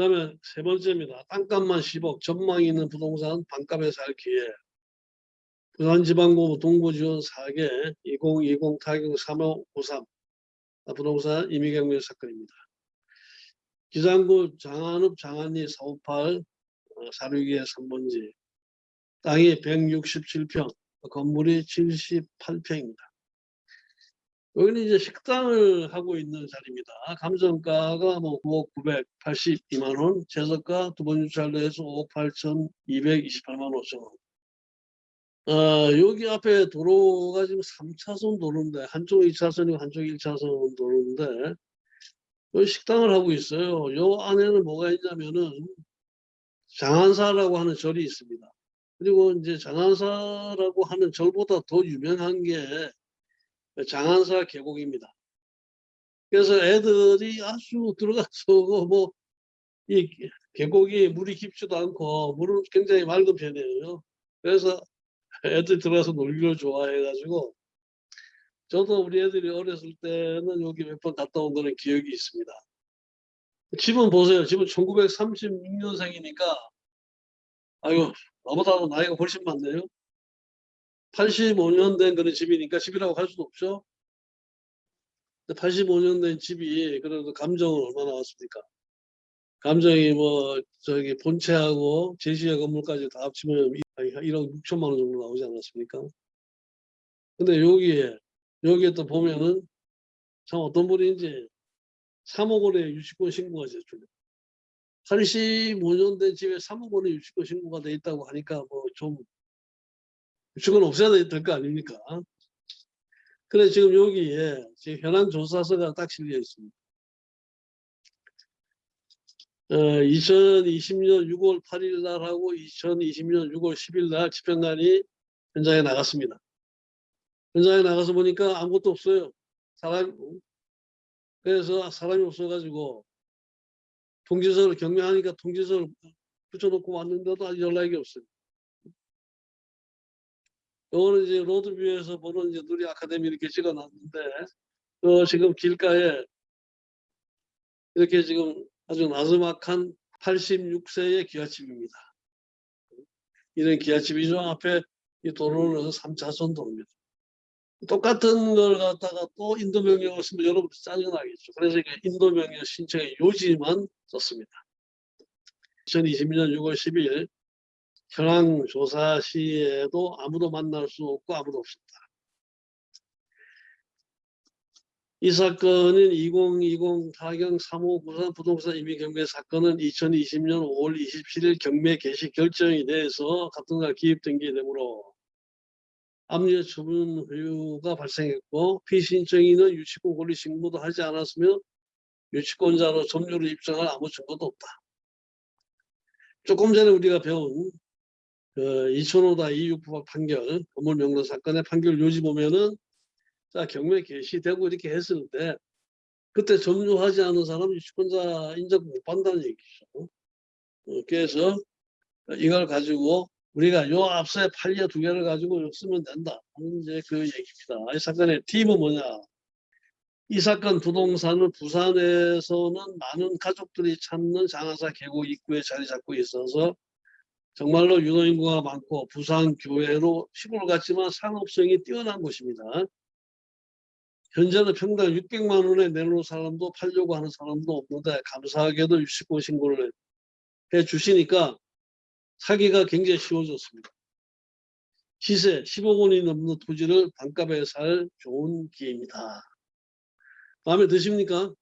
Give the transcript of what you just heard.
그 다음에 세 번째입니다. 땅값만 10억, 전망이 있는 부동산 반값에 살 기회. 부산지방고 동부지원 4개 2020 타경 3553 부동산 임의경매 사건입니다. 기장구 장안읍 장안리 458 사륙의 3번지 땅이 167평 건물이 78평입니다. 여기는 이제 식당을 하고 있는 자리입니다. 감정가가 뭐 9억 982만 원, 재석가 두 번 유찰로 해서 5억 8,228만 5천 원. 어, 여기 앞에 도로가 지금 3차선 도로인데 한쪽 2차선이고 한쪽 1차선 도로인데 여기 식당을 하고 있어요. 요 안에는 뭐가 있냐면은 장안사라고 하는 절이 있습니다. 그리고 이제 장안사라고 하는 절보다 더 유명한 게 장안사 계곡입니다. 그래서 애들이 아주 들어가서 뭐 이 계곡이 물이 깊지도 않고 물은 굉장히 맑은 편이에요. 그래서 애들 들어가서 놀기를 좋아해가지고 저도 우리 애들이 어렸을 때는 여기 몇 번 갔다 온 그런 기억이 있습니다. 집은 보세요. 집은 1936년생이니까 아유 나보다 나이가 훨씬 많네요. 85년 된 그런 집이니까 집이라고 할 수도 없죠. 85년 된 집이 그래도 감정은 얼마나 왔습니까? 감정이 뭐 저기 본체하고 제시의 건물까지 다 합치면 1억 6천만 원 정도 나오지 않았습니까? 근데 여기에 여기에 또 보면은 참 어떤 분인지 3억 원의 유치권 신고가 됐죠. 85년 된 집에 3억 원의 유치권 신고가 돼 있다고 하니까 뭐 좀 유치권 없애야 될 거 아닙니까? 그래 지금 여기에 지금 현황 조사서가 딱 실려 있습니다. 어, 2020년 6월 8일 날하고 2020년 6월 10일 날 집행관이 현장에 나갔습니다. 현장에 나가서 보니까 아무것도 없어요. 사람 그래서 사람이 없어가지고 통지서를 경매하니까 통지서를 붙여놓고 왔는데도 아직 연락이 없어요. 이거는 이제 로드뷰에서 보는 이제 누리 아카데미 이렇게 찍어놨는데 어, 지금 길가에 이렇게 지금 아주 나즈막한 86세의 기아집입니다. 이런 기아집이죠. 앞에 이 도로는 3차선 도로입니다. 똑같은 걸 갖다가 또 인도 명령을 쓰면 여러분 짜증나겠죠. 그래서 이게 인도 명령 신청의 요지만 썼습니다. 2022년 6월 10일 현황 조사 시에도 아무도 만날 수 없고 아무도 없습니다. 이 사건은 2020 타경 3593 부동산 임의 경매 사건은 2020년 5월 27일 경매 개시 결정이 돼서 같은 날 기입된 게 되므로 압류 처분 후유가 발생했고 피신청인은 유치권 권리 신고도 하지 않았으며 유치권자로 점유를 입증할 아무 증거도 없다. 조금 전에 우리가 배운 그 2005다 269박 판결 건물 명령 사건의 판결 요지 보면은 자 경매 개시되고 이렇게 했을 때 그때 점유하지 않은 사람 유치권자 인정 못 받는다는 얘기죠. 어, 그래서 이걸 가지고 우리가 요 앞서의 판례 두 개를 가지고 쓰면 된다. 이제 그 얘기입니다. 이 사건의 팁은 뭐냐? 이 사건 부동산은 부산에서는 많은 가족들이 찾는 장하사 계곡 입구에 자리 잡고 있어서 정말로 유동인구가 많고 부산 교외로 시골 같지만 상업성이 뛰어난 곳입니다. 현재는 평당 600만 원에 내놓은 사람도 팔려고 하는 사람도 없는데 감사하게도 유치권 신고를 해 주시니까 사기가 굉장히 쉬워졌습니다. 시세 10억 원이 넘는 토지를 반값에 살 좋은 기회입니다. 마음에 드십니까?